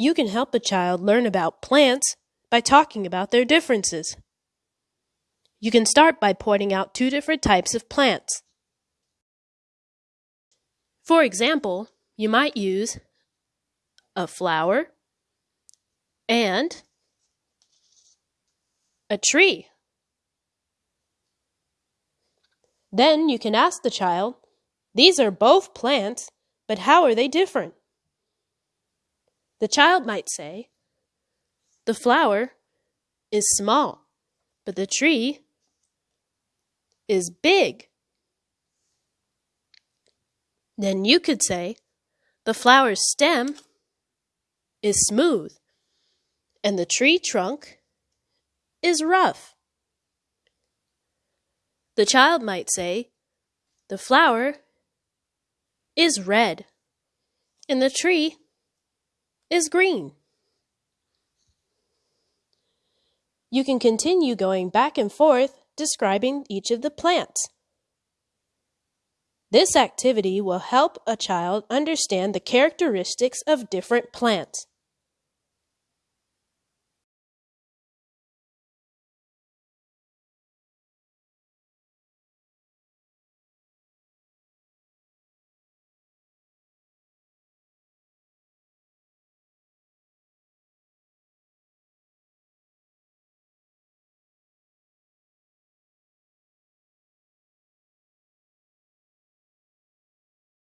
You can help a child learn about plants by talking about their differences. You can start by pointing out two different types of plants. For example, you might use a flower and a tree. Then you can ask the child, These are both plants, but how are they different? The child might say, The flower is small, but the tree is big. Then you could say, The flower's stem is smooth, and the tree trunk is rough. The child might say, The flower is red, and the tree is green. You can continue going back and forth describing each of the plants. This activity will help a child understand the characteristics of different plants.